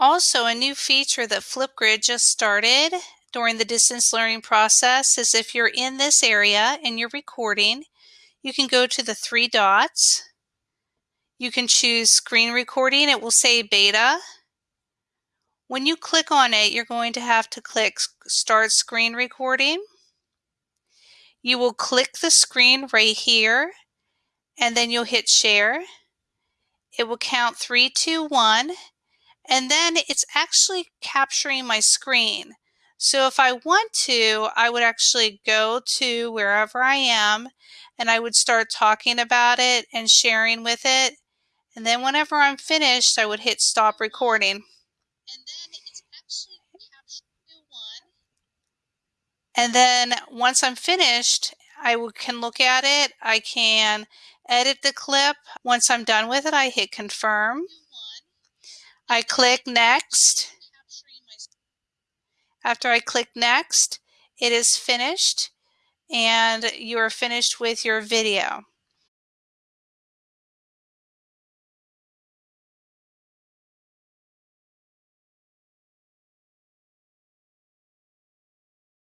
Also, a new feature that Flipgrid just started during the distance learning process is if you're in this area and you're recording, you can go to the three dots. You can choose screen recording. It will say beta. When you click on it, you're going to have to click start screen recording. You will click the screen right here and then you'll hit share. It will count three, two, one, and then it's actually capturing my screen. So if I want to, I would actually go to wherever I am and I would start talking about it and sharing with it. And then whenever I'm finished, I would hit stop recording. And then once I'm finished, I can look at it. I can edit the clip. Once I'm done with it, I hit confirm. I click next. After I click next, it is finished and you are finished with your video.